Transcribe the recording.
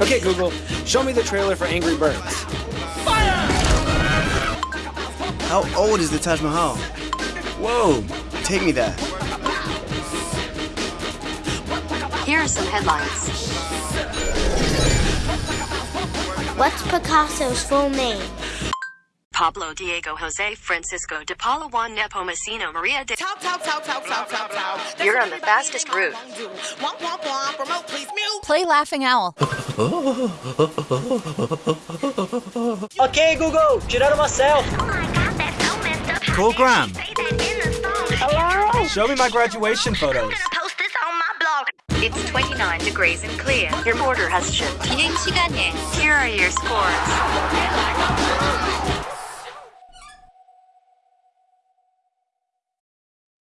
Okay, Google, show me the trailer for Angry Birds. Fire! How old is the Taj Mahal? Whoa, take me there. Here are some headlines. What's Picasso's full name? Pablo Diego Jose Francisco de Paula Juan Nepomuceno Maria de. You're on the fastest route. Womp, womp, womp. Remote, please mute. Play Laughing Owl. Ok, Google, tirar uma selfie. Call Graham. Show me my graduation photos. It's 29 degrees and clear. Your order has shipped. 비행 시간에 Here are your scores.